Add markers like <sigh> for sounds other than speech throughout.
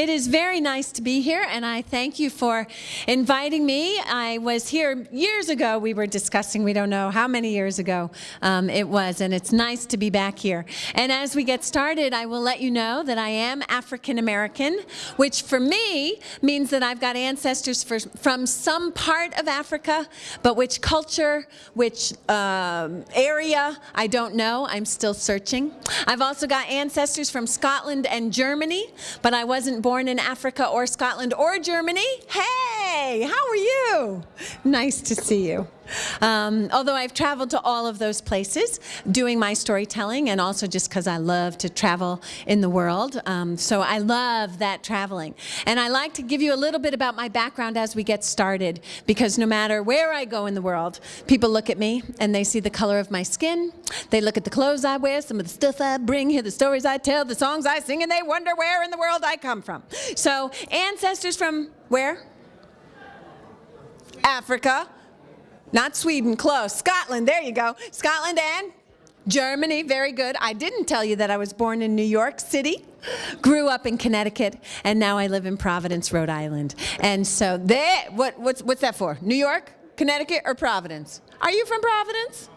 It is very nice to be here, and I thank you for inviting me. I was here years ago. We were discussing, we don't know how many years ago um, it was, and it's nice to be back here. And as we get started, I will let you know that I am African American, which for me means that I've got ancestors for, from some part of Africa, but which culture, which um, area, I don't know. I'm still searching. I've also got ancestors from Scotland and Germany, but I wasn't born in Africa or Scotland or Germany. Hey, how are you? Nice to see you. Um, although I've traveled to all of those places doing my storytelling and also just because I love to travel in the world. Um, so I love that traveling. And I like to give you a little bit about my background as we get started because no matter where I go in the world, people look at me and they see the color of my skin, they look at the clothes I wear, some of the stuff I bring, hear the stories I tell, the songs I sing, and they wonder where in the world I come from. So ancestors from where? Africa. Not Sweden, close. Scotland, there you go. Scotland and Germany, very good. I didn't tell you that I was born in New York City, grew up in Connecticut, and now I live in Providence, Rhode Island. And so there, what, what's, what's that for? New York, Connecticut, or Providence? Are you from Providence?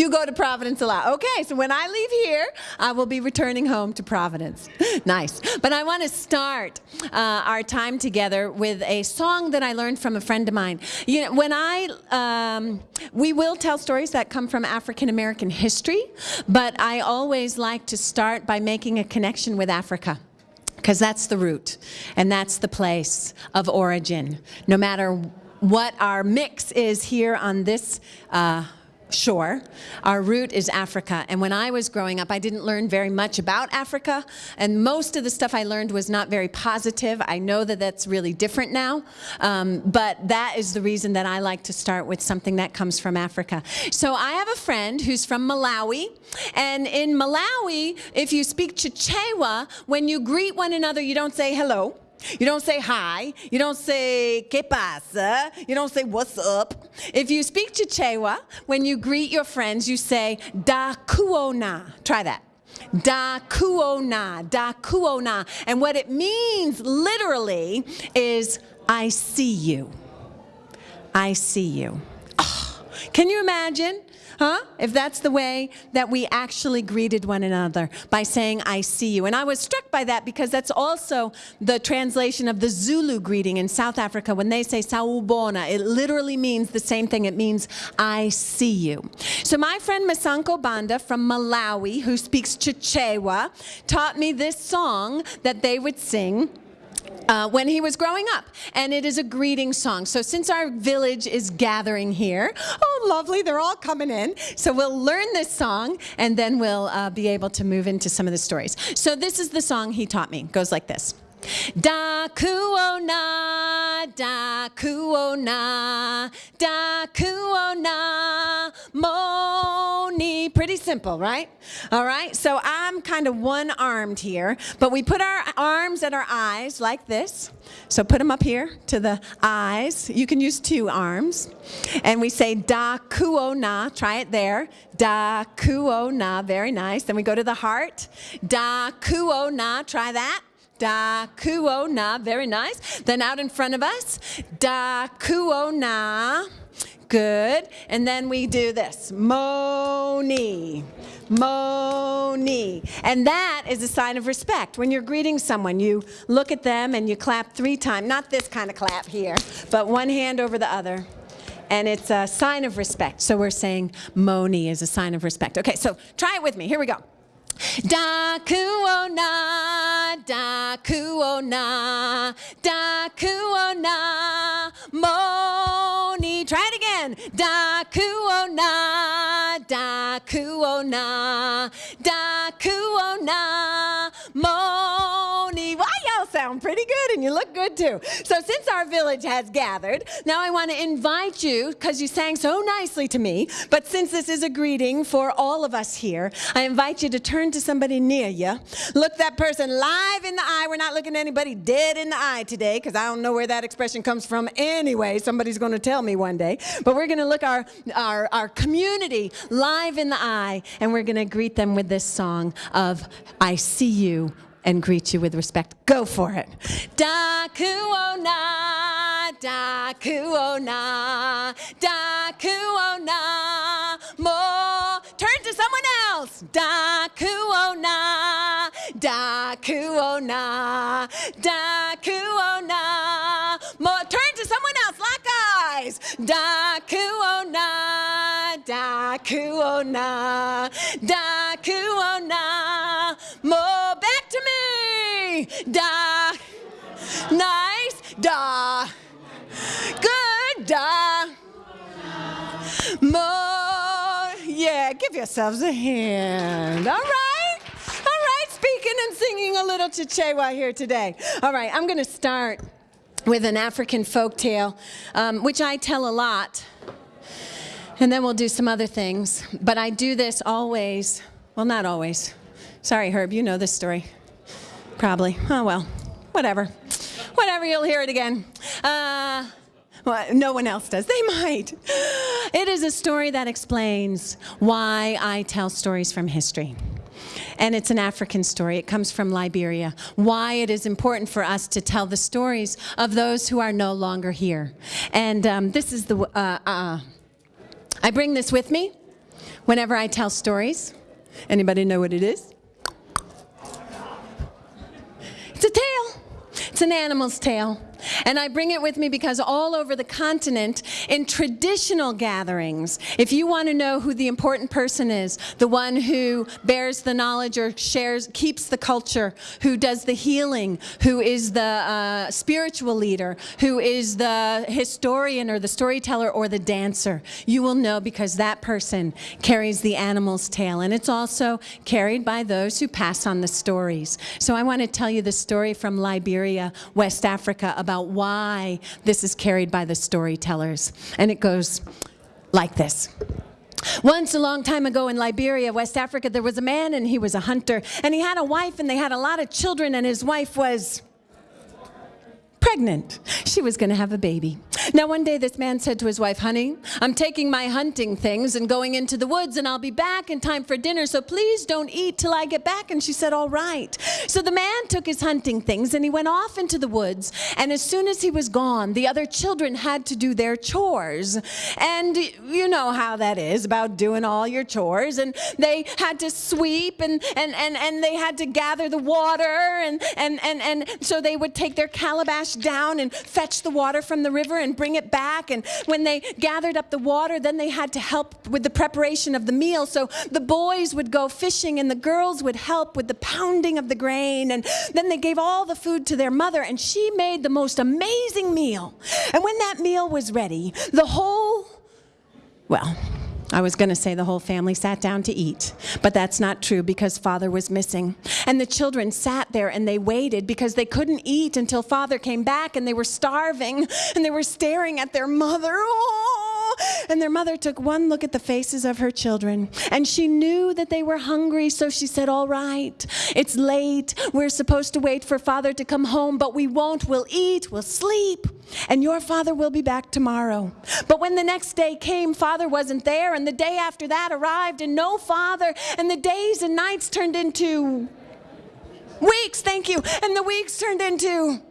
You go to Providence a lot. Okay, so when I leave here, I will be returning home to Providence. <laughs> nice. But I want to start uh, our time together with a song that I learned from a friend of mine. You know, when I, um, we will tell stories that come from African American history, but I always like to start by making a connection with Africa because that's the root and that's the place of origin. No matter what our mix is here on this uh, shore. Our root is Africa. And when I was growing up, I didn't learn very much about Africa. And most of the stuff I learned was not very positive. I know that that's really different now. Um, but that is the reason that I like to start with something that comes from Africa. So I have a friend who's from Malawi. And in Malawi, if you speak Chichewa, when you greet one another, you don't say hello. You don't say hi. You don't say que pasa. You don't say what's up. If you speak Chichewa, when you greet your friends, you say da kuona. Try that. Da kuona, da kuona. And what it means literally is I see you. I see you. Oh, can you imagine? Huh? If that's the way that we actually greeted one another by saying, I see you. And I was struck by that because that's also the translation of the Zulu greeting in South Africa. When they say sawubona, it literally means the same thing. It means, I see you. So my friend Masanko Banda from Malawi, who speaks Chichewa, taught me this song that they would sing uh, when he was growing up. And it is a greeting song. So since our village is gathering here, oh, lovely, they're all coming in. So we'll learn this song and then we'll uh, be able to move into some of the stories. So this is the song he taught me. It goes like this. Da kuona, da kuona, da kuona, moni. Pretty simple, right? All right, so I'm kind of one-armed here, but we put our arms at our eyes like this. So put them up here to the eyes. You can use two arms. And we say da kuona, try it there. Da kuona, very nice. Then we go to the heart. Da kuona, try that. Da kuo na, very nice. Then out in front of us, da kuo na, good. And then we do this, moni, moni. And that is a sign of respect. When you're greeting someone, you look at them and you clap three times, not this kind of clap here, but one hand over the other and it's a sign of respect. So we're saying Moni is a sign of respect. Okay, so try it with me. Here we go. Da kuona, da kuona, da kuona, moni. Try it again. Da kuona, and you look good too. So since our village has gathered, now I want to invite you, because you sang so nicely to me, but since this is a greeting for all of us here, I invite you to turn to somebody near you, look that person live in the eye. We're not looking at anybody dead in the eye today, because I don't know where that expression comes from anyway. Somebody's going to tell me one day. But we're going to look our, our, our community live in the eye, and we're going to greet them with this song of I see you and greet you with respect. Go for it. Dakuona, dakuona, dakuona, mo. Turn to someone else. Dakuona, dakuona, dakuona, mo. Turn to someone else. Lock eyes. Dakuona, dakuona, dakuona, mo. Da. Nice. Da. Good. Da. More. Yeah, give yourselves a hand. All right. All right, speaking and singing a little Chichewa here today. All right, I'm going to start with an African folk tale, um, which I tell a lot. And then we'll do some other things. But I do this always. Well, not always. Sorry, Herb, you know this story. Probably. Oh, well, whatever. Whatever, you'll hear it again. Uh, well, no one else does. They might. It is a story that explains why I tell stories from history. And it's an African story. It comes from Liberia. Why it is important for us to tell the stories of those who are no longer here. And um, this is the, uh, uh, I bring this with me whenever I tell stories. Anybody know what it is? It's a tail. It's an animal's tail. And I bring it with me because all over the continent, in traditional gatherings, if you want to know who the important person is, the one who bears the knowledge or shares, keeps the culture, who does the healing, who is the uh, spiritual leader, who is the historian or the storyteller or the dancer, you will know because that person carries the animal's tail. And it's also carried by those who pass on the stories. So I want to tell you the story from Liberia, West Africa, about about why this is carried by the storytellers. And it goes like this. Once a long time ago in Liberia, West Africa, there was a man and he was a hunter. And he had a wife and they had a lot of children and his wife was pregnant. She was going to have a baby. Now, one day this man said to his wife, Honey, I'm taking my hunting things and going into the woods, and I'll be back in time for dinner, so please don't eat till I get back. And she said, All right. So the man took his hunting things and he went off into the woods. And as soon as he was gone, the other children had to do their chores. And you know how that is about doing all your chores. And they had to sweep and, and, and, and they had to gather the water. And, and, and, and so they would take their calabash down and fetch the water from the river and bring it back. And when they gathered up the water, then they had to help with the preparation of the meal. So the boys would go fishing and the girls would help with the pounding of the grain. And then they gave all the food to their mother, and she made the most amazing meal. And when that meal was ready, the whole, well, I was going to say the whole family sat down to eat, but that's not true because father was missing. And the children sat there and they waited because they couldn't eat until father came back and they were starving and they were staring at their mother. Oh! And their mother took one look at the faces of her children and she knew that they were hungry, so she said, All right, it's late. We're supposed to wait for father to come home, but we won't. We'll eat, we'll sleep, and your father will be back tomorrow. But when the next day came, father wasn't there, and the day after that arrived, and no father, and the days and nights turned into weeks, thank you, and the weeks turned into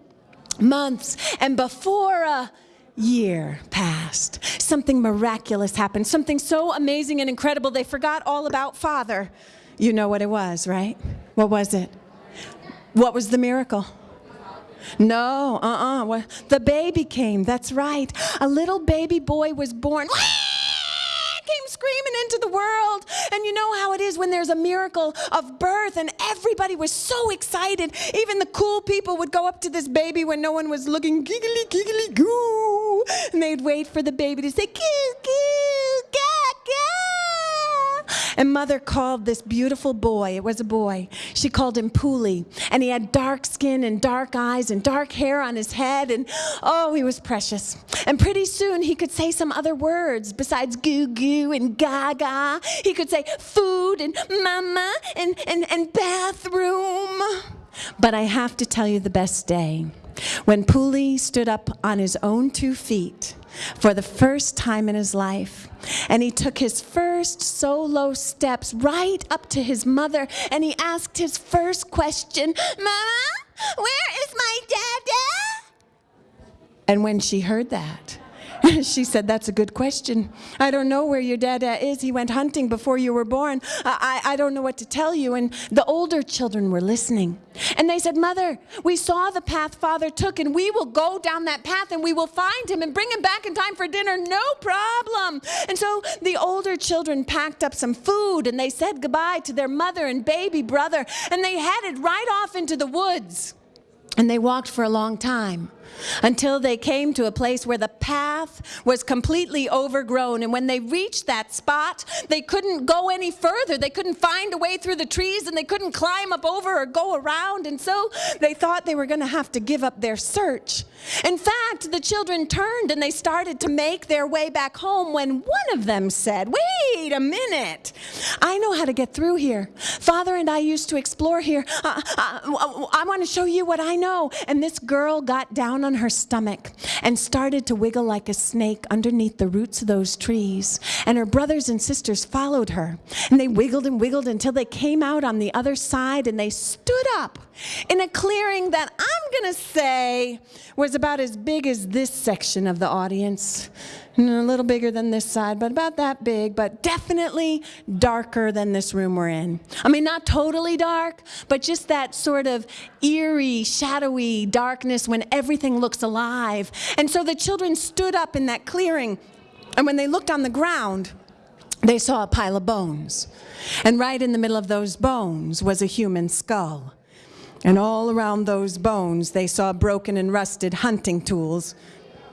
months, and before a year passed, something miraculous happened, something so amazing and incredible they forgot all about Father. You know what it was, right? What was it? What was the miracle? No, uh-uh. The baby came, that's right. A little baby boy was born <laughs> came screaming into the world. And you know how it is when there's a miracle of birth, and everybody was so excited. Even the cool people would go up to this baby when no one was looking, giggly, giggly, goo. And they'd wait for the baby to say, goo, goo, ga, ga. And mother called this beautiful boy, it was a boy, she called him Puli. And he had dark skin and dark eyes and dark hair on his head. And oh, he was precious. And pretty soon he could say some other words besides goo goo and gaga. He could say food and mama and, and, and bathroom. But I have to tell you the best day. When Puli stood up on his own two feet for the first time in his life. And he took his first solo steps right up to his mother and he asked his first question Mama, where is my dada? And when she heard that, <laughs> she said, That's a good question. I don't know where your dada uh, is. He went hunting before you were born. I, I, I, don't know what to tell you. And the older children were listening. And they said, Mother, we saw the path Father took, and we will go down that path and we will find him and bring him back in time for dinner. No problem. And so the older children packed up some food and they said goodbye to their mother and baby brother, and they headed right off into the woods. And they walked for a long time until they came to a place where the path was completely overgrown. And when they reached that spot, they couldn't go any further. They couldn't find a way through the trees and they couldn't climb up over or go around. And so they thought they were going to have to give up their search. In fact, the children turned and they started to make their way back home when one of them said, Wait a minute, I know how to get through here. Father and I used to explore here. Uh, uh, I want to show you what I know. And this girl got down on her stomach and started to wiggle like a snake underneath the roots of those trees. And her brothers and sisters followed her. And they wiggled and wiggled until they came out on the other side and they stood up in a clearing that I'm going to say was about as big as this section of the audience. And A little bigger than this side, but about that big, but definitely darker than this room we're in. I mean, not totally dark, but just that sort of eerie, shadowy darkness when everything looks alive. And so the children stood up in that clearing, and when they looked on the ground, they saw a pile of bones. And right in the middle of those bones was a human skull. And all around those bones, they saw broken and rusted hunting tools.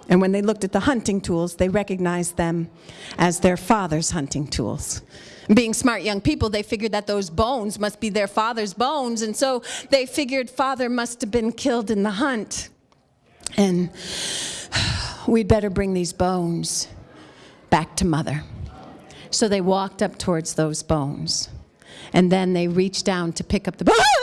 And when they looked at the hunting tools, they recognized them as their father's hunting tools. Being smart young people, they figured that those bones must be their father's bones. And so they figured father must have been killed in the hunt. And <sighs> we'd better bring these bones back to mother. So they walked up towards those bones. And then they reached down to pick up the bones <laughs>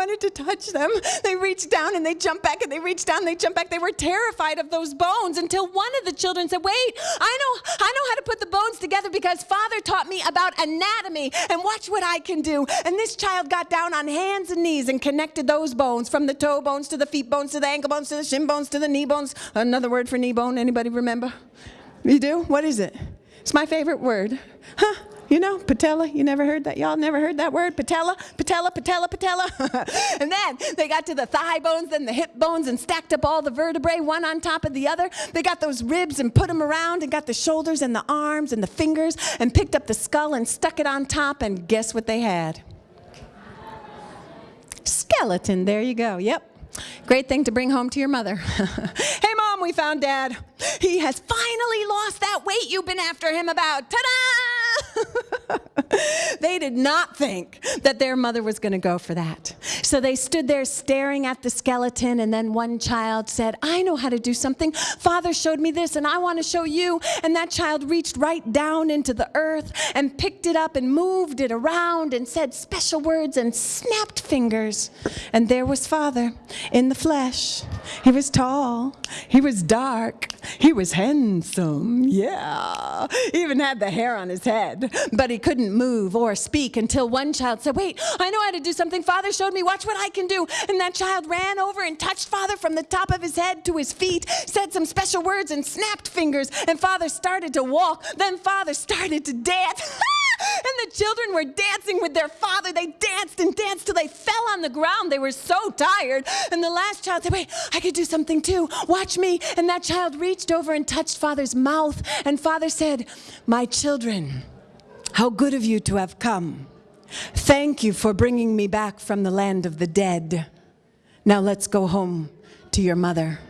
wanted to touch them. They reached down and they jumped back and they reached down and they jumped back. They were terrified of those bones until one of the children said, Wait, I know, I know how to put the bones together because Father taught me about anatomy and watch what I can do. And this child got down on hands and knees and connected those bones from the toe bones to the feet bones to the ankle bones to the shin bones to the knee bones. Another word for knee bone, anybody remember? You do? What is it? It's my favorite word. Huh? You know, patella. You never heard that? Y'all never heard that word? Patella, patella, patella, patella. <laughs> and then they got to the thigh bones, then the hip bones, and stacked up all the vertebrae one on top of the other. They got those ribs and put them around, and got the shoulders and the arms and the fingers, and picked up the skull and stuck it on top. And guess what they had? Skeleton. There you go. Yep. Great thing to bring home to your mother. <laughs> hey, mom, we found dad. He has finally lost that weight you've been after him about. Ta da! <laughs> they did not think that their mother was going to go for that. So they stood there staring at the skeleton, and then one child said, I know how to do something. Father showed me this, and I want to show you. And that child reached right down into the earth and picked it up and moved it around and said special words and snapped fingers. And there was Father in the flesh. He was tall, he was dark, he was handsome, yeah. He even had the hair on his head head, but he couldn't move or speak until one child said, Wait, I know how to do something. Father showed me. Watch what I can do. And that child ran over and touched Father from the top of his head to his feet, said some special words, and snapped fingers. And Father started to walk. Then Father started to dance. <laughs> and the children were dancing with their father. They danced and danced till they fell on the ground. They were so tired. And the last child said, Wait, I could do something too. Watch me. And that child reached over and touched Father's mouth. And Father said, My children, how good of you to have come. Thank you for bringing me back from the land of the dead. Now let's go home to your mother.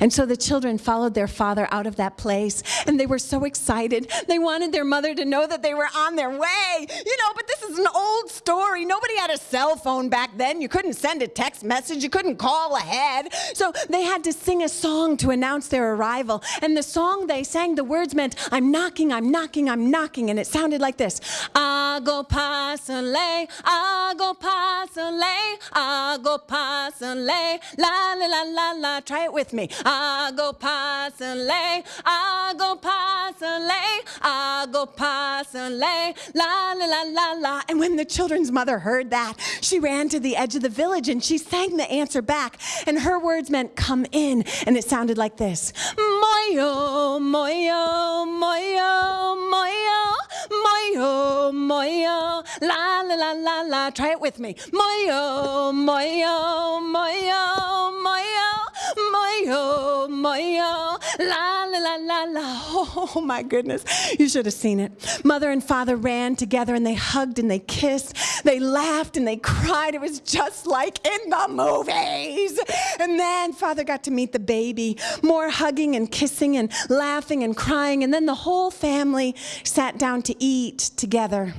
And so the children followed their father out of that place, and they were so excited. They wanted their mother to know that they were on their way. You know, but this is an old story. Nobody had a cell phone back then. You couldn't send a text message, you couldn't call ahead. So they had to sing a song to announce their arrival. And the song they sang, the words meant, I'm knocking, I'm knocking, I'm knocking. And it sounded like this Ago pasale, ago ago la la la la la. Try it with me. Ago pasale, ago ago la la la la la. And when the children's mother heard that, she ran to the edge of the village and she sang the answer back. And her words meant, Come in. And it sounded like this Moyo, moyo, moyo, moyo, moyo, moyo, la la la la la. Try it with me. Moyo, moyo, moyo, moyo, moyo, oh, moyo, oh, la la la la la. <laughs> Oh my goodness, you should have seen it. Mother and father ran together and they hugged and they kissed. They laughed and they cried. It was just like in the movies. And then father got to meet the baby, more hugging and kissing and laughing and crying. And then the whole family sat down to eat together.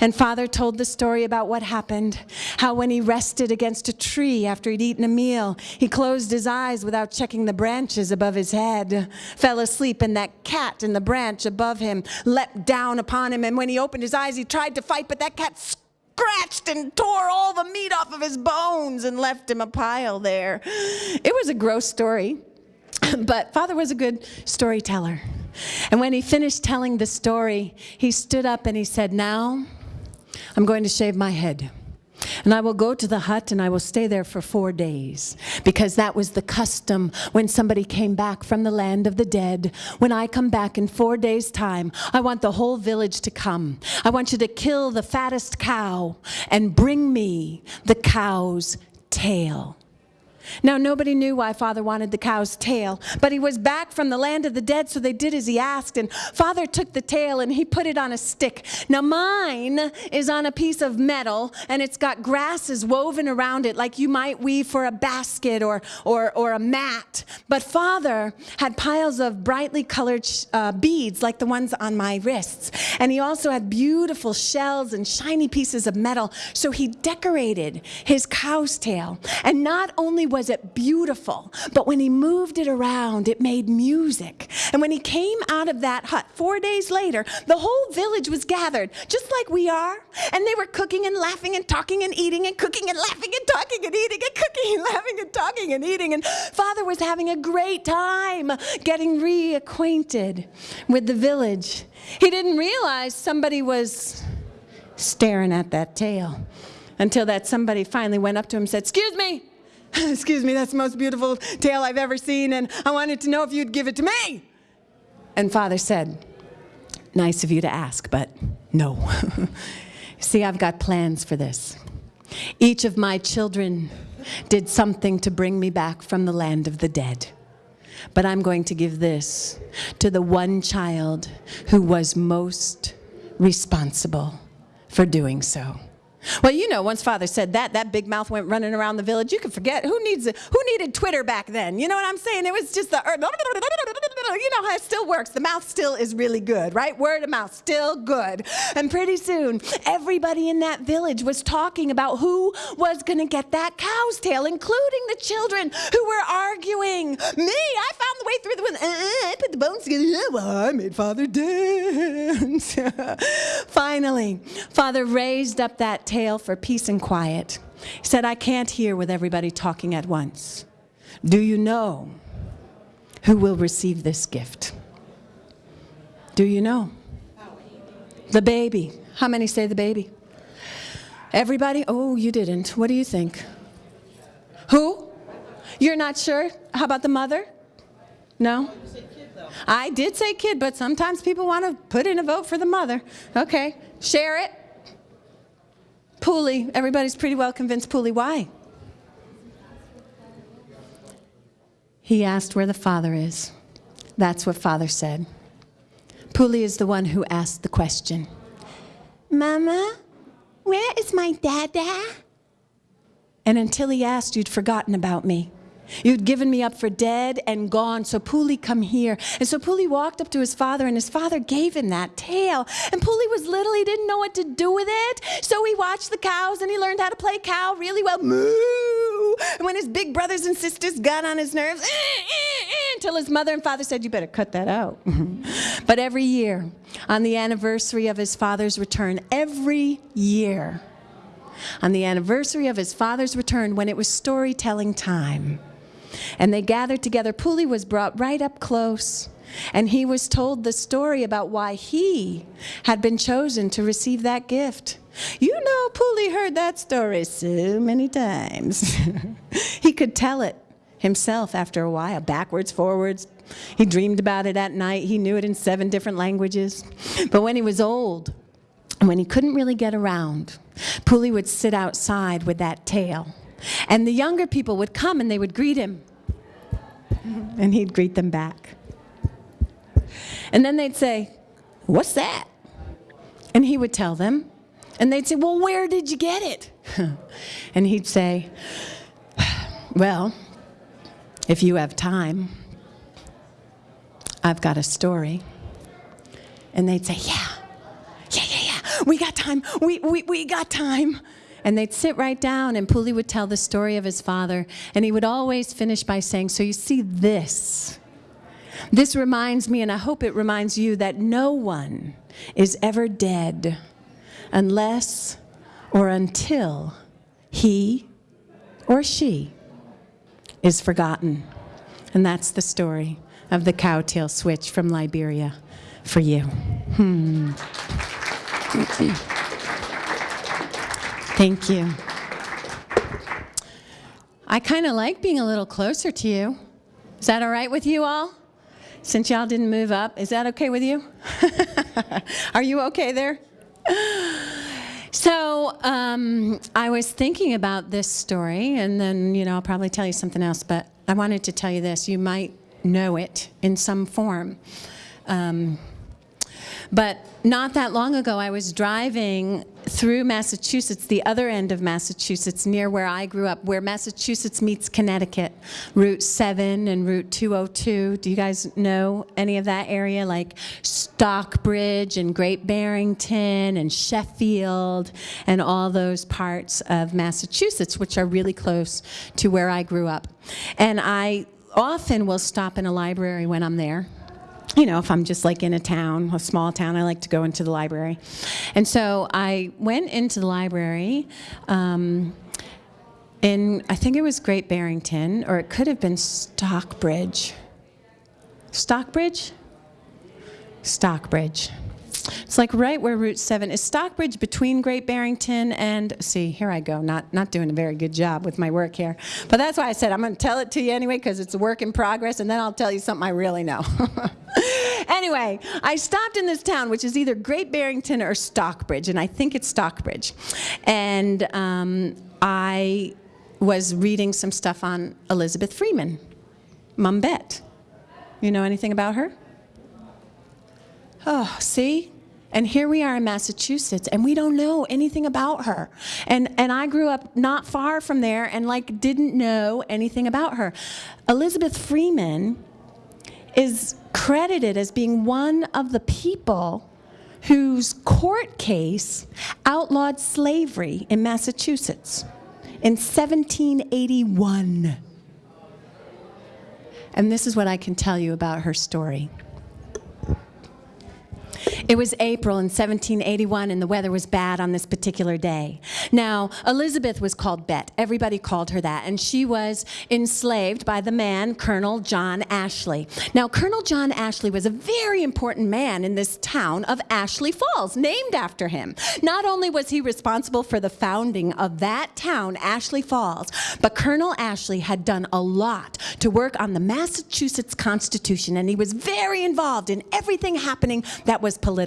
And father told the story about what happened how when he rested against a tree after he'd eaten a meal, he closed his eyes without checking the branches above his head, fell asleep, and that cat in the branch above him leapt down upon him. And when he opened his eyes, he tried to fight, but that cat scratched and tore all the meat off of his bones and left him a pile there. It was a gross story, <clears throat> but father was a good storyteller. And when he finished telling the story, he stood up and he said, Now I'm going to shave my head. And I will go to the hut and I will stay there for four days because that was the custom when somebody came back from the land of the dead. When I come back in four days' time, I want the whole village to come. I want you to kill the fattest cow and bring me the cow's tail. Now, nobody knew why Father wanted the cow's tail, but he was back from the land of the dead, so they did as he asked. And Father took the tail and he put it on a stick. Now, mine is on a piece of metal, and it's got grasses woven around it, like you might weave for a basket or, or, or a mat. But Father had piles of brightly colored uh, beads, like the ones on my wrists. And he also had beautiful shells and shiny pieces of metal. So he decorated his cow's tail. And not only was was it beautiful, but when he moved it around, it made music. And when he came out of that hut four days later, the whole village was gathered, just like we are. And they were cooking and laughing and talking and eating and cooking and laughing and talking and eating and cooking and laughing and talking and eating. And Father was having a great time getting reacquainted with the village. He didn't realize somebody was staring at that tail until that somebody finally went up to him and said, Excuse me, <laughs> Excuse me, that's the most beautiful tail I've ever seen, and I wanted to know if you'd give it to me. And Father said, Nice of you to ask, but no. <laughs> See, I've got plans for this. Each of my children did something to bring me back from the land of the dead. But I'm going to give this to the one child who was most responsible for doing so. Well, you know, once father said that, that big mouth went running around the village. You can forget who needs who needed Twitter back then. You know what I'm saying? It was just the you know how it still works. The mouth still is really good, right? Word of mouth, still good. And pretty soon, everybody in that village was talking about who was going to get that cow's tail, including the children who were arguing. Me, I found the way through the window. Uh, I put the bones together. Well, I made father dance. <laughs> Finally, father raised up that tail for peace and quiet. He said, I can't hear with everybody talking at once. Do you know who will receive this gift? Do you know? The baby. How many say the baby? Everybody? Oh, you didn't. What do you think? Who? You're not sure? How about the mother? No? I did say kid, but sometimes people want to put in a vote for the mother. Okay. Share it. Puli. Everybody's pretty well convinced Puli. Why? He asked where the father is. That's what father said. Puli is the one who asked the question. Mama, where is my dada? And until he asked, you'd forgotten about me. You'd given me up for dead and gone, so Puli, come here. And so Puli walked up to his father, and his father gave him that tail. And Puli was little, he didn't know what to do with it. So he watched the cows and he learned how to play cow really well. Moo! And when his big brothers and sisters got on his nerves, eh, eh, eh, until his mother and father said, You better cut that out. <laughs> but every year, on the anniversary of his father's return, every year, on the anniversary of his father's return, when it was storytelling time, and they gathered together. Puli was brought right up close, and he was told the story about why he had been chosen to receive that gift. You know, Puli heard that story so many times. <laughs> he could tell it himself after a while, backwards, forwards. He dreamed about it at night. He knew it in seven different languages. But when he was old, when he couldn't really get around, Puli would sit outside with that tail and the younger people would come and they would greet him. And he'd greet them back. And then they'd say, What's that? And he would tell them. And they'd say, Well, where did you get it? <laughs> and he'd say, Well, if you have time, I've got a story. And they'd say, Yeah, yeah, yeah, yeah, we got time, we, we, we got time. And they'd sit right down, and Puli would tell the story of his father, and he would always finish by saying, So you see, this. This reminds me, and I hope it reminds you, that no one is ever dead unless or until he or she is forgotten. And that's the story of the cowtail switch from Liberia for you. Hmm. <clears throat> Thank you. I kind of like being a little closer to you. Is that all right with you all? Since y'all didn't move up, is that okay with you? <laughs> Are you okay there? So um, I was thinking about this story, and then, you know, I'll probably tell you something else, but I wanted to tell you this. You might know it in some form. Um, but not that long ago, I was driving through Massachusetts, the other end of Massachusetts, near where I grew up, where Massachusetts meets Connecticut, Route 7 and Route 202. Do you guys know any of that area? Like Stockbridge and Great Barrington and Sheffield and all those parts of Massachusetts, which are really close to where I grew up. And I often will stop in a library when I'm there you know, if I'm just like in a town, a small town, I like to go into the library. And so I went into the library um, in, I think it was Great Barrington, or it could have been Stockbridge. Stockbridge? Stockbridge. It's like right where Route 7 is Stockbridge between Great Barrington and see here I go not not doing a very good job with my work here. But that's why I said I'm going to tell it to you anyway because it's a work in progress and then I'll tell you something I really know. <laughs> Anyway I stopped in this town which is either Great Barrington or Stockbridge and I think it's Stockbridge. And um, I was reading some stuff on Elizabeth Freeman Mum Bet. You know anything about her? Oh, see? And here we are in Massachusetts, and we don't know anything about her. And, and I grew up not far from there and like didn't know anything about her. Elizabeth Freeman is credited as being one of the people whose court case outlawed slavery in Massachusetts in 1781. And this is what I can tell you about her story. It was April in 1781 and the weather was bad on this particular day. Now, Elizabeth was called Bet. Everybody called her that. And she was enslaved by the man, Colonel John Ashley. Now, Colonel John Ashley was a very important man in this town of Ashley Falls, named after him. Not only was he responsible for the founding of that town, Ashley Falls, but Colonel Ashley had done a lot to work on the Massachusetts Constitution, and he was very involved in everything happening that was political.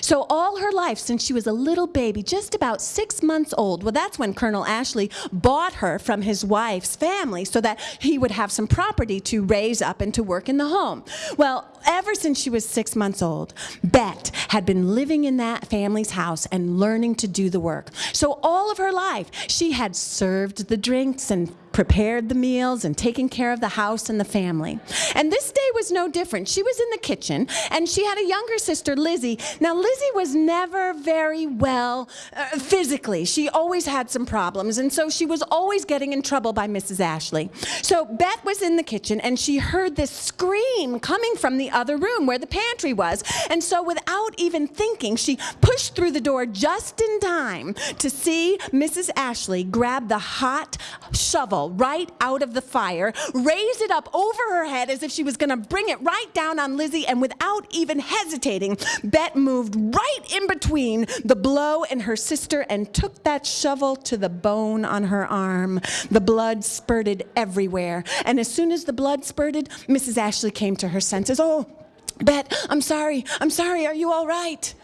So all her life, since she was a little baby, just about six months old, well, that's when Colonel Ashley bought her from his wife's family so that he would have some property to raise up and to work in the home. Well, ever since she was six months old, Bet had been living in that family's house and learning to do the work. So all of her life, she had served the drinks and prepared the meals and taking care of the house and the family. And this day was no different. She was in the kitchen and she had a younger sister, Lizzie. Now, Lizzie was never very well uh, physically. She always had some problems, and so she was always getting in trouble by Mrs. Ashley. So Bet was in the kitchen and she heard this scream coming from the other room where the pantry was. And so, without even thinking, she pushed through the door just in time to see Mrs. Ashley grab the hot shovel right out of the fire, raised it up over her head as if she was going to bring it right down on Lizzie, and without even hesitating, Bet moved right in between the blow and her sister and took that shovel to the bone on her arm. The blood spurted everywhere, and as soon as the blood spurted, Mrs. Ashley came to her senses. Oh, Bet, I'm sorry, I'm sorry, are you all right?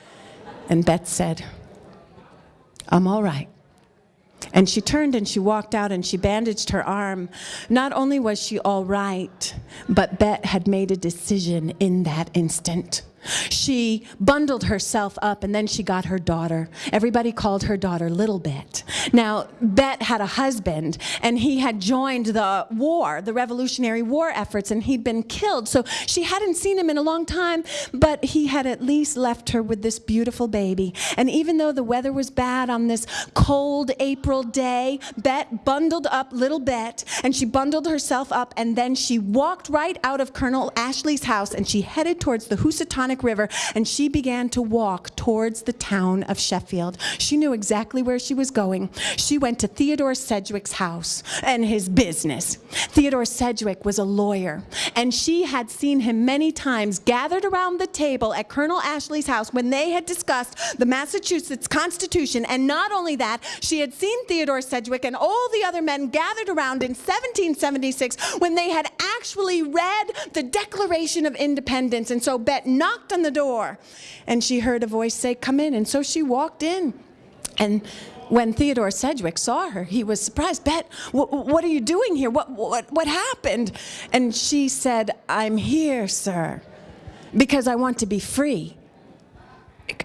And Bet said, I'm all right. And she turned and she walked out and she bandaged her arm. Not only was she all right, but Bet had made a decision in that instant. She bundled herself up and then she got her daughter. Everybody called her daughter Little Bet. Now, Bet had a husband and he had joined the war, the Revolutionary War efforts, and he'd been killed. So she hadn't seen him in a long time, but he had at least left her with this beautiful baby. And even though the weather was bad on this cold April day, Bet bundled up Little Bet and she bundled herself up and then she walked right out of Colonel Ashley's house and she headed towards the Housatonic River, and she began to walk towards the town of Sheffield. She knew exactly where she was going. She went to Theodore Sedgwick's house and his business. Theodore Sedgwick was a lawyer, and she had seen him many times gathered around the table at Colonel Ashley's house when they had discussed the Massachusetts Constitution. And not only that, she had seen Theodore Sedgwick and all the other men gathered around in 1776 when they had actually read the Declaration of Independence. And so Bet knocked knocked on the door and she heard a voice say, Come in. And so she walked in. And when Theodore Sedgwick saw her, he was surprised. Bet, what are you doing here? What, what, what happened? And she said, I'm here, sir, because I want to be free.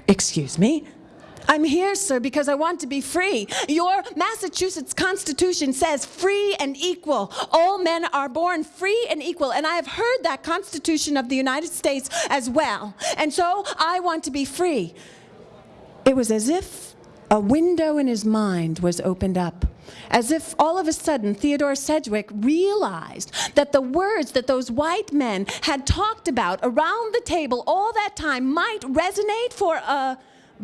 Excuse me? I'm here, sir, because I want to be free. Your Massachusetts Constitution says free and equal. All men are born free and equal. And I have heard that Constitution of the United States as well. And so I want to be free. It was as if a window in his mind was opened up. As if all of a sudden Theodore Sedgwick realized that the words that those white men had talked about around the table all that time might resonate for a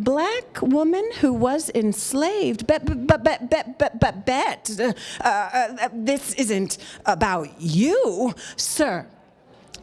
black woman who was enslaved. But, but, but, but, but, but, Bet, uh, uh, this isn't about you, sir.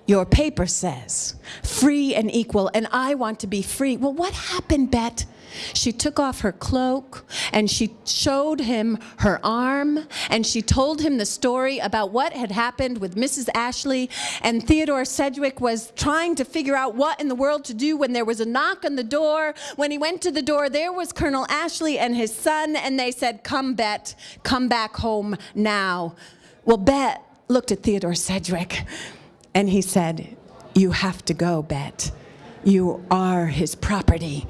Your paper says free and equal, and I want to be free. Well, what happened, Bet? She took off her cloak and she showed him her arm and she told him the story about what had happened with Mrs. Ashley. And Theodore Sedgwick was trying to figure out what in the world to do when there was a knock on the door. When he went to the door, there was Colonel Ashley and his son, and they said, Come, Bet, come back home now. Well, Bet looked at Theodore Sedgwick and he said, You have to go, Bet. You are his property.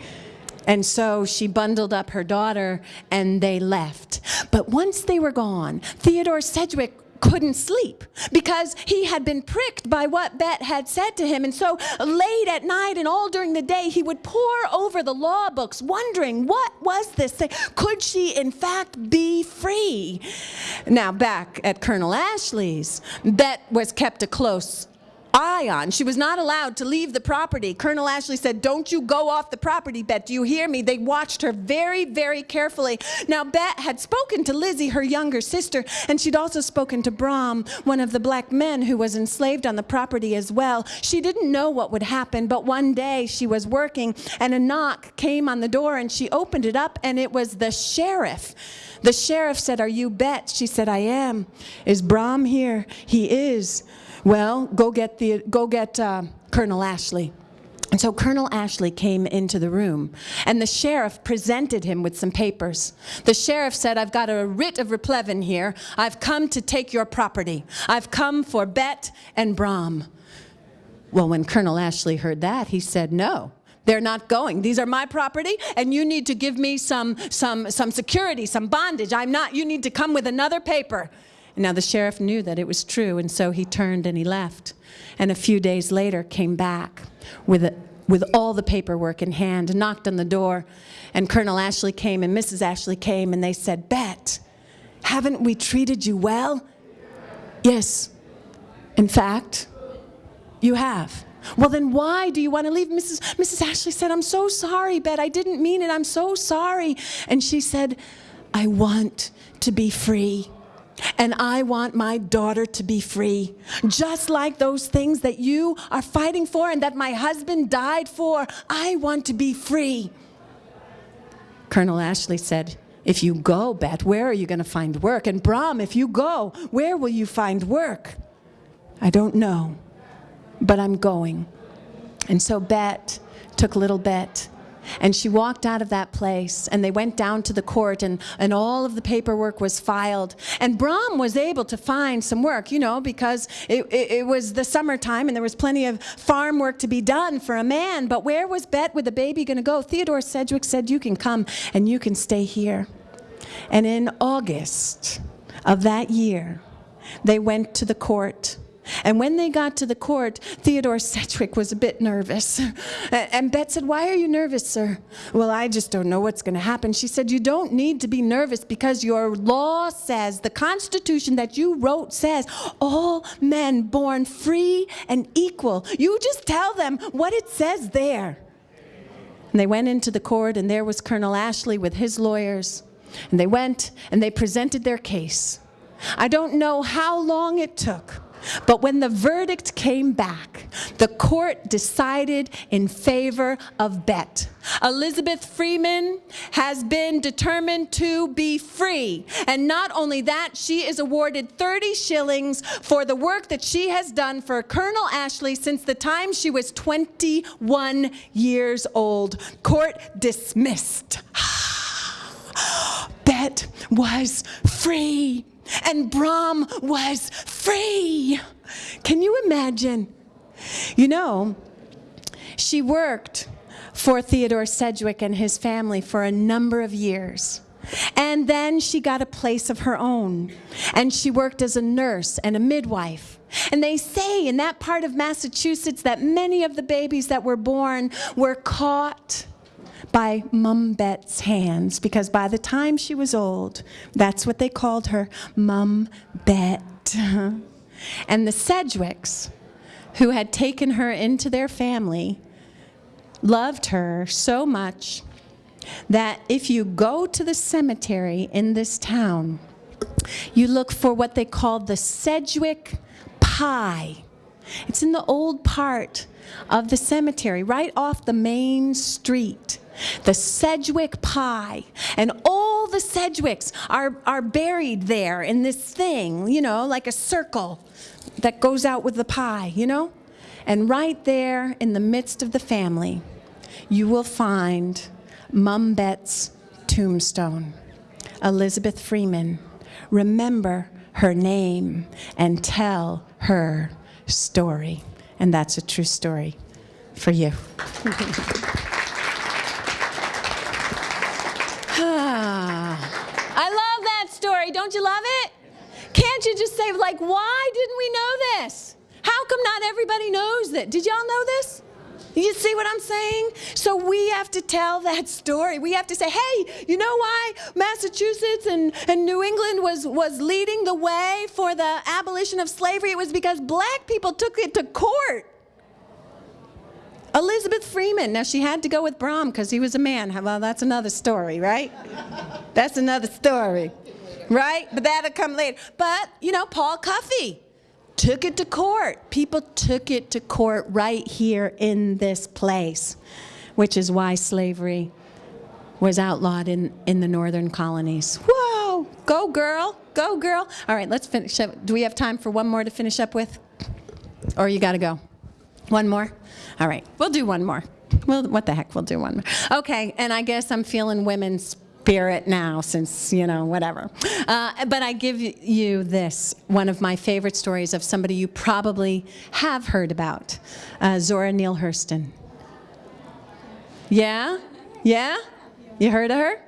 And so she bundled up her daughter and they left. But once they were gone, Theodore Sedgwick couldn't sleep because he had been pricked by what Bet had said to him. And so late at night and all during the day, he would pore over the law books, wondering what was this thing? Could she, in fact, be free? Now, back at Colonel Ashley's, Bet was kept a close eye on. She was not allowed to leave the property. Colonel Ashley said, don't you go off the property, Bet. Do you hear me? They watched her very, very carefully. Now, Bet had spoken to Lizzie, her younger sister, and she'd also spoken to Brom, one of the black men who was enslaved on the property as well. She didn't know what would happen, but one day she was working and a knock came on the door and she opened it up and it was the sheriff. The sheriff said, are you Bet? She said, I am. Is Brom here? He is. Well, go get, the, go get uh, Colonel Ashley. And so Colonel Ashley came into the room, and the sheriff presented him with some papers. The sheriff said, I've got a writ of replevin here. I've come to take your property. I've come for Bet and Brom. Well, when Colonel Ashley heard that, he said, no, they're not going. These are my property, and you need to give me some, some, some security, some bondage. I'm not, you need to come with another paper. Now, the sheriff knew that it was true, and so he turned and he left. And a few days later came back with, a, with all the paperwork in hand, knocked on the door, and Colonel Ashley came and Mrs. Ashley came, and they said, Bet, haven't we treated you well? Yes. In fact, you have. Well, then why do you want to leave? Mrs. Mrs. Ashley said, I'm so sorry, Bet. I didn't mean it. I'm so sorry. And she said, I want to be free. And I want my daughter to be free, just like those things that you are fighting for and that my husband died for. I want to be free. Colonel Ashley said, If you go, Bet, where are you going to find work? And Brom, if you go, where will you find work? I don't know, but I'm going. And so Bet took little Bet and she walked out of that place, and they went down to the court, and, and all of the paperwork was filed. And Brom was able to find some work, you know, because it, it, it, was the summertime and there was plenty of farm work to be done for a man. But where was Bet with the baby going to go? Theodore Sedgwick said, You can come and you can stay here. And in August of that year, they went to the court and when they got to the court, Theodore Sedgwick was a bit nervous. And Bet said, Why are you nervous, sir? Well, I just don't know what's going to happen. She said, You don't need to be nervous because your law says, the Constitution that you wrote says, all men born free and equal. You just tell them what it says there. And they went into the court, and there was Colonel Ashley with his lawyers. And they went and they presented their case. I don't know how long it took. But when the verdict came back, the court decided in favor of Bet. Elizabeth Freeman has been determined to be free. And not only that, she is awarded 30 shillings for the work that she has done for Colonel Ashley since the time she was 21 years old. Court dismissed. <sighs> Bet was free and Brom was free. Can you imagine? You know, she worked for Theodore Sedgwick and his family for a number of years. And then she got a place of her own. And she worked as a nurse and a midwife. And they say in that part of Massachusetts that many of the babies that were born were caught by Mum Bet's hands because by the time she was old, that's what they called her, Mum Bet. <laughs> and the Sedgwicks, who had taken her into their family, loved her so much that if you go to the cemetery in this town, you look for what they call the Sedgwick Pie. It's in the old part of the cemetery, right off the main street the Sedgwick pie. And all the Sedgwicks are, are buried there in this thing, you know, like a circle that goes out with the pie, you know? And right there in the midst of the family, you will find Mum Bet's tombstone. Elizabeth Freeman. Remember her name and tell her story. And that's a true story for you. <laughs> I love that story. Don't you love it? Can't you just say, like, why didn't we know this? How come not everybody knows that? Did y'all know this? You see what I'm saying? So we have to tell that <laughs> story. We have to say, hey, you know why Massachusetts and, and New England was, was leading the way for the abolition of slavery? It was because black people took it to court. Elizabeth Freeman. Now, she had to go with Brom because he was a man. Well, that's another story, right? that's another story, right? But that'll come later. But, you know, Paul Cuffe took it to court. People took it to court right here in this place, which is why slavery was outlawed in, in the northern colonies. Whoa, go girl, go girl. All right, let's finish up. Do we have time for one more to finish up with? Or you got to go? One more? All right, we'll do one more. Well, what the heck, we'll do one more. Okay, and I guess I'm feeling women's spirit now since, you know, whatever. Uh, but I give you this, one of my favorite stories of somebody you probably have heard about, uh, Zora Neale Hurston. Yeah? Yeah? You heard of her?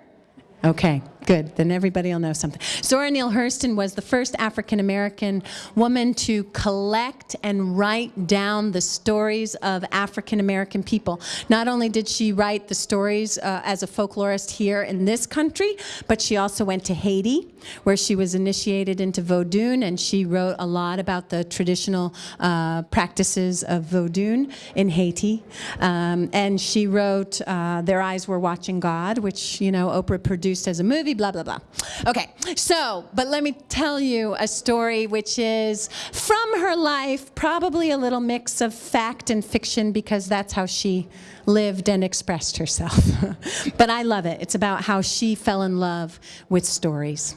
Okay, Good, then everybody will know something. Zora Neale Hurston was the first African American woman to collect and write down the stories of African American people. Not only did she write the stories uh, as a folklorist here in this country, but she also went to Haiti, where she was initiated into Vodun, and she wrote a lot about the traditional uh, practices of Vodun in Haiti. Um, and she wrote uh, Their Eyes Were Watching God, which, you know, Oprah produced as a movie blah, blah, blah. Okay, so, but let me tell you a story which is from her life, probably a little mix of fact and fiction because that's how she lived and expressed herself. <laughs> but I love it. It's about how she fell in love with stories.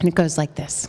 And it goes like this.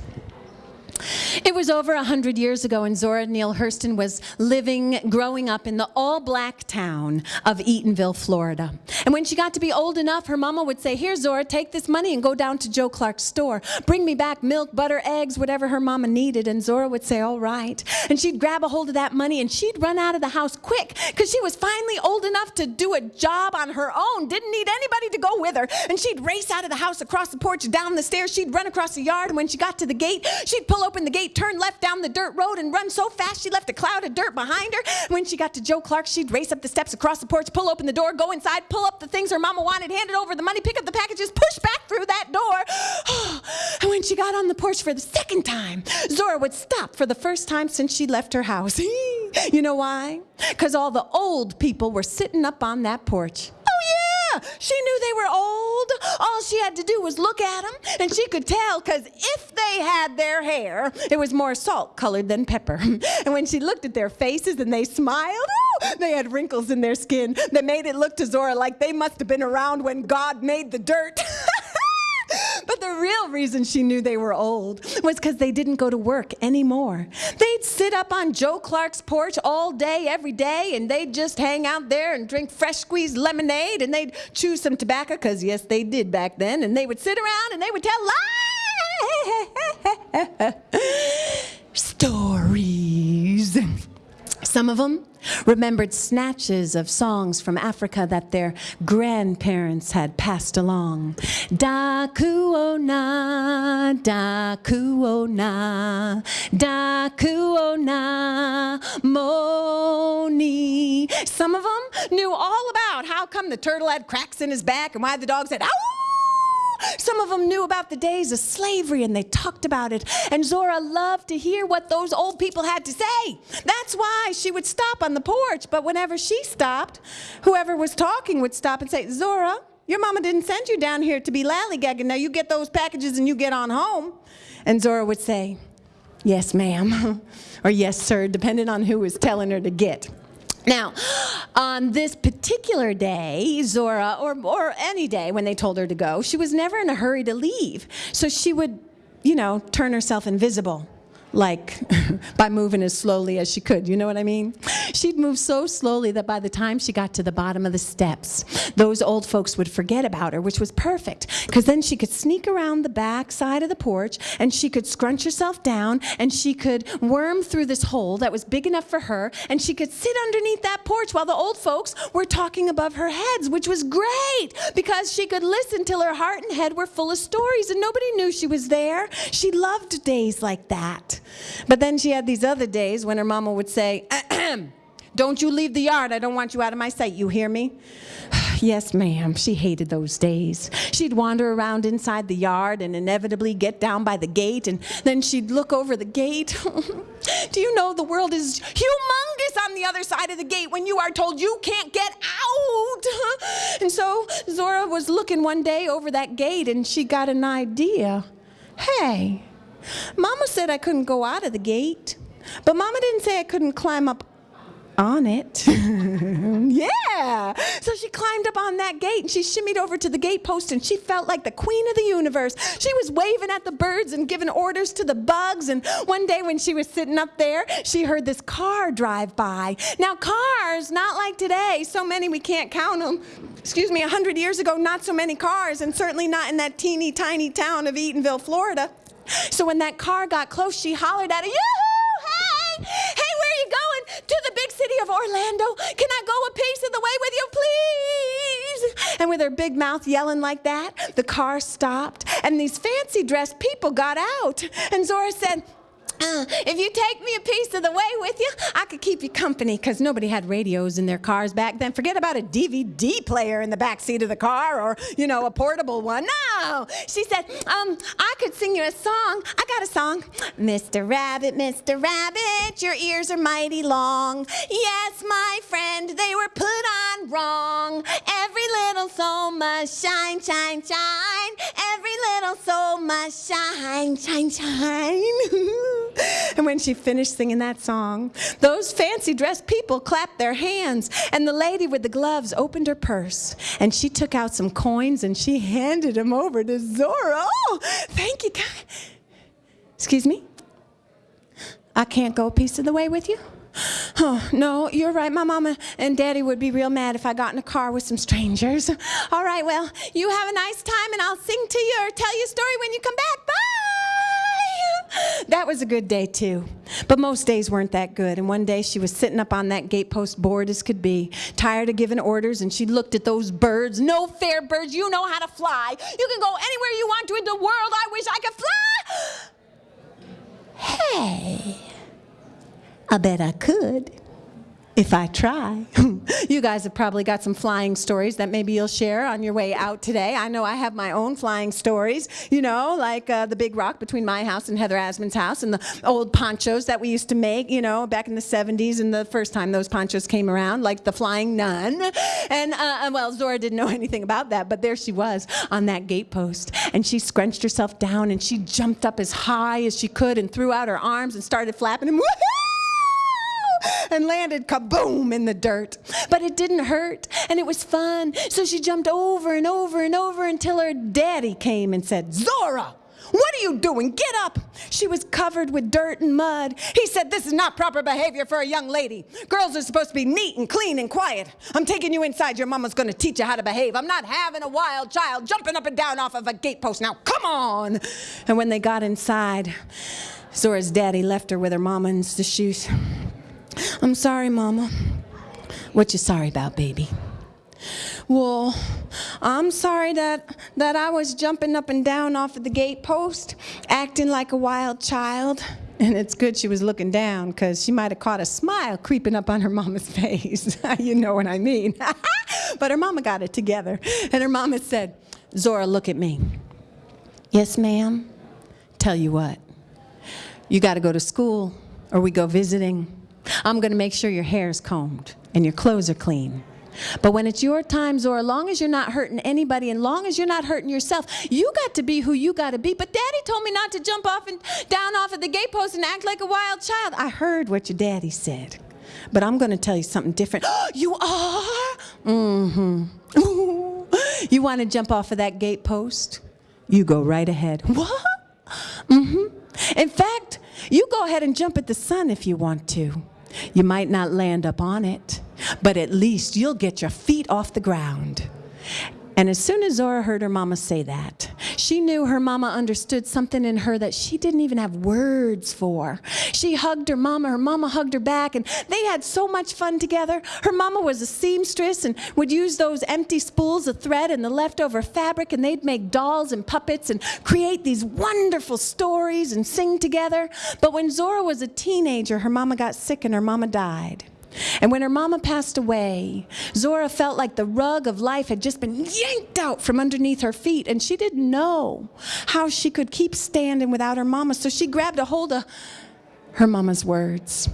It was over 100 years ago, and Zora Neale Hurston was living, growing up in the all black town of Eatonville, Florida. And when she got to be old enough, her mama would say, Here, Zora, take this money and go down to Joe Clark's store. Bring me back milk, butter, eggs, whatever her mama needed. And Zora would say, All right. And she'd grab a hold of that money and she'd run out of the house quick because she was finally old enough to do a job on her own, didn't need anybody to go with her. And she'd race out of the house, across the porch, down the stairs. She'd run across the yard. And when she got to the gate, she'd pull open the gate, turn left down the dirt road, and run so fast she left a cloud of dirt behind her. When she got to Joe Clark, she'd race up the steps across the porch, pull open the door, go inside, pull up the things her mama wanted, hand it over the money, pick up the packages, push back through that door. <sighs> and when she got on the porch for the second time, Zora would stop for the first time since she left her house. <laughs> you know why? Because all the old people were sitting up on that porch. Oh, She knew they were old. All she had to do was look at them, and she could tell because if they had their hair, it was more salt colored than pepper. <laughs> And when she looked at their faces and they smiled, ooh, they had wrinkles in their skin that made it look to Zora like they must have been around when God made the dirt. <laughs> But the real reason she knew they were old was because they didn't go to work anymore. They'd sit up on Joe Clark's porch all day, every day, and they'd just hang out there and drink fresh squeezed lemonade and they'd chew some tobacco, because yes, they did back then, and they would sit around and they would tell lies. <laughs> Stories. Some of them remembered snatches of songs from Africa that their grandparents had passed along. Da kuona, da Dakuona, Dakuona, Dakuona, Moni. Some of them knew all about how come the turtle had cracks in his back and why the dog said, ow! Some of them knew about the days of slavery and they talked about it. And Zora loved to hear what those old people had to say. That's why she would stop on the porch. But whenever she stopped, whoever was talking would stop and say, Zora, your mama didn't send you down here to be lallygagging. Now you get those packages and you get on home. And Zora would say, Yes, ma'am, <laughs> or yes, sir, depending on who was telling her to get. Now, on this particular day, Zora, or, or any day when they told her to go, she was never in a hurry to leave. So she would, you know, turn herself invisible like <laughs> by moving as slowly as she could. You know what I mean? She'd move so slowly that by the time she got to the bottom of the steps, those old folks would forget about her, which was perfect because then she could sneak around the back side of the porch and she could scrunch herself down and she could worm through this hole that was big enough for her and she could sit underneath that porch while the old folks were talking above her heads, which was great because she could listen till her heart and head were full of stories and nobody knew she was there. She loved days like that. But then she had these other days when her mama would say, <clears throat> Don't you leave the yard. I don't want you out of my sight. You hear me? <sighs> yes, ma'am. She hated those days. She'd wander around inside the yard and inevitably get down by the gate, and then she'd look over the gate. <laughs> Do you know the world is humongous on the other side of the gate when you are told you can't get out? <laughs> and so Zora was looking one day over that gate and she got an idea. Hey, Mama said I couldn't go out of the gate, but Mama didn't say I couldn't climb up on it. <laughs> yeah. So she climbed up on that gate and she shimmied over to the gate post and she felt like the queen of the universe. She was waving at the birds and giving orders to the bugs. And one day when she was sitting up there, she heard this car drive by. Now, cars, not like today, so many we can't count them. Excuse me, a hundred years ago, not so many cars, and certainly not in that teeny tiny town of Eatonville, Florida. So when that car got close, she hollered at it, Yoo-hoo! Hey! Hey, where are you going? To the big city of Orlando. Can I go a piece of the way with you, please? And with her big mouth yelling like that, the car stopped, and these fancy dressed people got out. And Zora said, uh, if you take me a piece of the way with you, I could keep you company because nobody had radios in their cars back then. Forget about a DVD player in the back seat of the car or, you know, a portable one. No! She said, um, I could sing you a song. I got a song. Mr. Rabbit, Mr. Rabbit, your ears are mighty long. Yes, my friend, they were put on wrong. Every little soul must shine, shine, shine. Every little soul must shine, shine, shine. <laughs> <laughs> and when she finished singing that song, those fancy dressed people clapped their hands, and the lady with the gloves opened her purse, and she took out some coins and she handed them over to Zora. Oh, thank you, God. Excuse me? I can't go a piece of the way with you? Oh, no, you're right. My mama and daddy would be real mad if I got in a car with some strangers. All right, well, you have a nice time and I'll sing to you or tell you a story when you come back. Bye! <laughs> That was a good day too. But most days weren't that good. And one day she was sitting up on that gatepost bored as could be, tired of giving orders, and she looked at those birds. No fair birds, you know how to fly. You can go anywhere you want to in the world. I wish I could fly. Hey, I bet I could if I try. <laughs> you guys have probably got some flying stories that maybe you'll share on your way out today. I know I have my own flying stories, you know, like uh, the big rock between my house and Heather Asman's house and the old ponchos that we used to make, you know, back in the 70s and the first time those ponchos came around, like the flying nun. And, uh, well, Zora didn't know <laughs> anything about that, but there she was on that gatepost. And she scrunched herself down and she jumped up as high as she could and threw out her arms and started flapping and woohoo! And landed kaboom in the dirt. But it didn't hurt and it was fun. So she jumped over and over and over until her daddy came and said, Zora, what are you doing? Get up! She was covered with dirt and mud. He said, This is not proper behavior for a young lady. Girls are supposed to be neat and clean and quiet. I'm taking you inside. Your mama's going to teach you how to behave. I'm not having a wild child jumping up and down off of a gatepost. Now, come on! And when they got inside, Zora's daddy left her with her mama and the shoes. I'm sorry, Mama. What you sorry about, baby? Well, I'm sorry that, that I was jumping up and down off of the gate post, acting like a wild child. And it's good she was looking down because she might have caught a smile creeping up on her mama's <laughs> face. <laughs> you know what I mean. <laughs> but her mama got it together. And her mama said, Zora, look at me. Yes, ma'am. Tell you what, you got to go to school or we go visiting I'm going to make sure your hair's combed and your clothes are clean. But when it's your time, Zora, long as you're not hurting anybody and long as you're not hurting yourself, you got to be who you got to be. But daddy told me not to jump off and down off of the gatepost and act like a wild child. I heard what your daddy said. But I'm going to tell you something different. <gasps> you are? Mm-hmm. you want to jump off of that gatepost? You go right ahead. What? Mm-hmm. In fact, you go ahead and jump at the sun if you want to. You might not land up on it, but at least you'll get your feet off the ground. And as soon as Zora heard her mama say that, she knew her mama understood something in her that she didn't even have words for. She hugged her mama, her mama hugged her back, and they had so much fun together. Her mama was a seamstress and would use those empty spools of thread and the leftover fabric, and they'd make dolls and puppets and create these wonderful stories and sing together. But when Zora was a teenager, her mama got sick and her mama died. And when her mama passed away, Zora felt like the rug of life had just been yanked out from underneath her feet, and she didn't know how she could keep standing without her mama. So she grabbed a hold of her mama's words.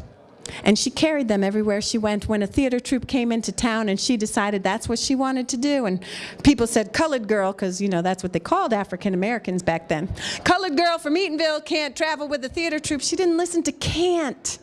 And she carried them everywhere she went. When a theater troupe came into town and she decided that's what she wanted to do, and people said, colored girl, because, you know, that's what they called African Americans back then. Colored girl from Eatonville can't travel with the theater troupe. She didn't listen to can't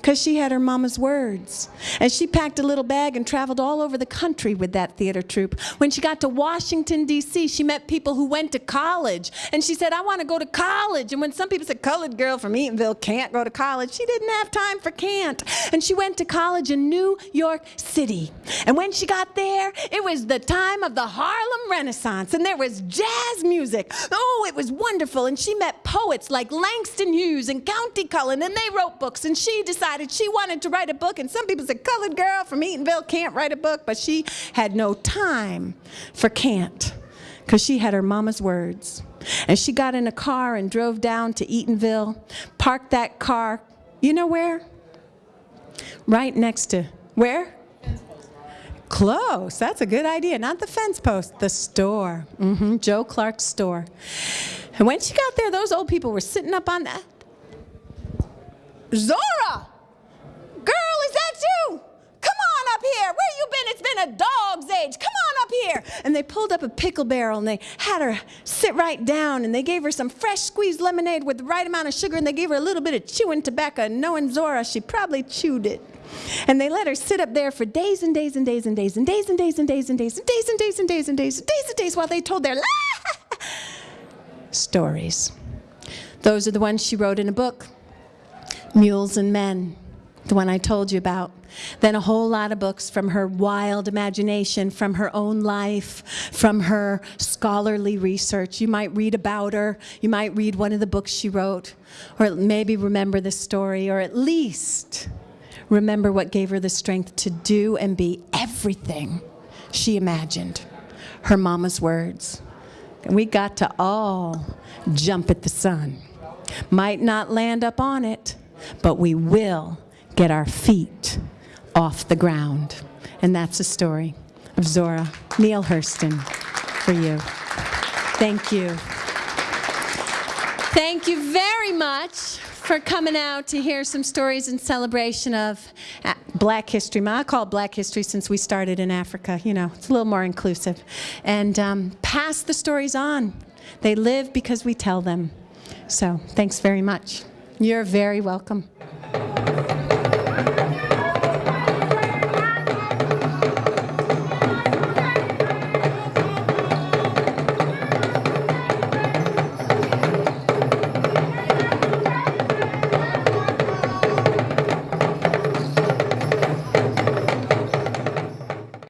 because she had her mama's words. And she packed a little bag and traveled all over the country with that theater troupe. When she got to Washington, D.C., she met people who went to college. And she said, I want to go to college. And when some people said, colored girl from Eatonville can't go to college, she didn't have time for can't. And she went to college in New York City. And when she got there, it was the time of the Harlem Renaissance. And there was jazz music. Oh, it was wonderful. And she met poets like Langston Hughes and Countee Cullen. And they wrote books. And she decided decided she wanted to write a book. And some people said, colored girl from Eatonville can't write a book. But she had no time for can't because she had her mama's words. And she got in a car and drove down to Eatonville, parked that car, you know where? Right next to, where? Close. That's a good idea. Not the fence post, the store. Mm -hmm. Joe Clark's store. And when she got there, those old people were sitting up on that. Zora! You? Come on up here. Where you been? It's been a dog's age. Come on up here. And they pulled up a pickle barrel and they had her sit right down and they gave her some fresh squeezed lemonade with the right amount of sugar and they gave her a little bit of chewing tobacco. Knowing Zora, she probably chewed it. And they let her sit up there for days and days and days and days and days and days and days and days and days and days and days and days and days and days while they told their stories. Those are the ones she wrote in a book. Mules and Men, the one I told you about. Then a whole lot of books from her wild imagination, from her own life, from her scholarly research. You might read about her, you might read one of the books she wrote, or maybe remember the story, or at least remember what gave her the strength to do and be everything she imagined. Her mama's words. And we got to all jump at the sun. Might not land up on it, but we will get our feet off the ground. And that's the story of Zora Neale Hurston for you. Thank you. Thank you very much for coming out to hear some stories in celebration of uh, Black History Month. I call it Black History since we started in Africa. You know, it's a little more inclusive. And um, pass the stories on. They live because we tell them. So thanks very much. You're very welcome.